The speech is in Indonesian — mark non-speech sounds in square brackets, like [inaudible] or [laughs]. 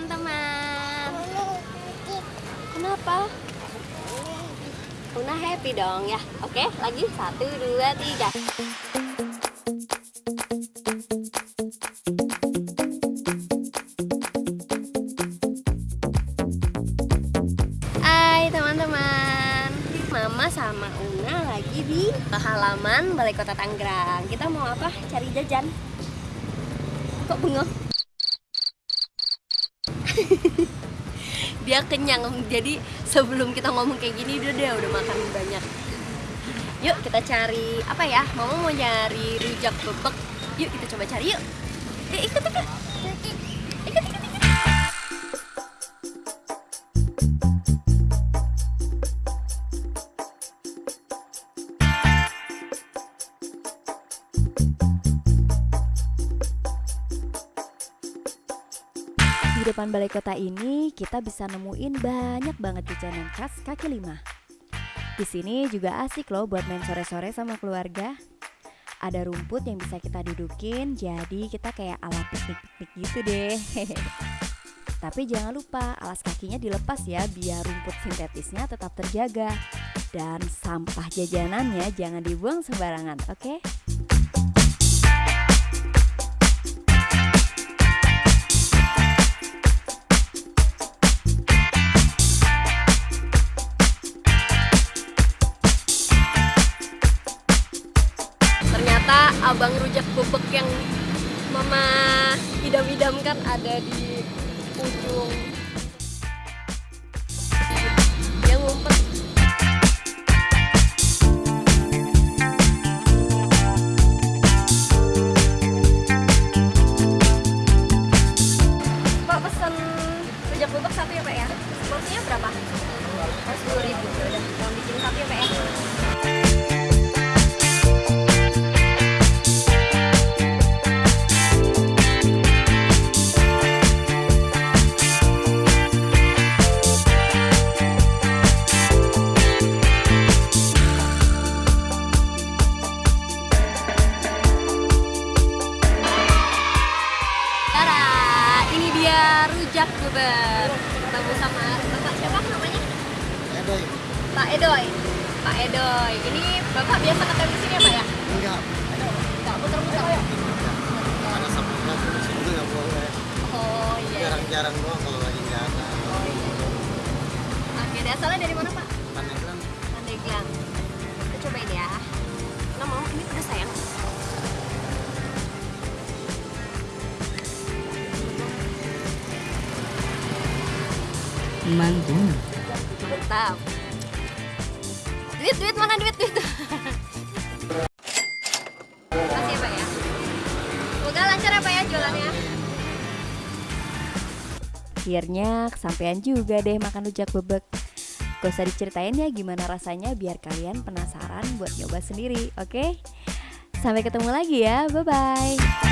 teman-teman. Kenapa? Una happy dong ya. Oke, lagi satu, dua, tiga. Hai teman-teman. Mama sama Una lagi di halaman Balai Kota Tangerang. Kita mau apa? Cari jajan. Kok bengong? [laughs] dia kenyang. Jadi sebelum kita ngomong kayak gini dia udah udah makan banyak. Yuk kita cari apa ya? Mama mau nyari rujak bebek. Yuk kita coba cari yuk. Ikut ikut. Ikut ikut ikut depan balai kota ini kita bisa nemuin banyak banget jajanan khas kaki lima. Di sini juga asik loh buat main sore-sore sama keluarga. Ada rumput yang bisa kita dudukin, jadi kita kayak ala piknik-piknik gitu deh. [laughs] Tapi jangan lupa alas kakinya dilepas ya biar rumput sintetisnya tetap terjaga. Dan sampah jajanannya jangan dibuang sembarangan, oke? ternyata abang rujak bebek yang mama idam-idamkan ada di ujung dia ngumpet Pak pesen ya ya? Berapa? Sepuluh ribu. Mau bikin satu ya Pak ya? Ini dia rujak bubur. Ketemu sama Bapak siapa namanya? Edoy, Pak Edoy. Pak Edoy. Ini Bapak biasa ketemu di sini ya, Pak ya? enggak. Enggak muter-muter ya? Ada sabunnya di sini nggak boleh. Oh iya. Jarang-jarang doang kalau lagi nggak ada. Oh, iya. Oke, asalnya dari mana, Pak? Pandeglang Pandeglang. Kita cobain ya. Nah, mau ini pedas sayang. Mantap. Mantap. Duit, duit mana duit, duit? Makasih ya, Pak ya. Semoga lancar ya, Pak ya jualannya. Akhirnya kesampaian juga deh makan rujak bebek. Gak usah diceritain ya gimana rasanya biar kalian penasaran buat nyoba sendiri, oke? Sampai ketemu lagi ya, bye-bye.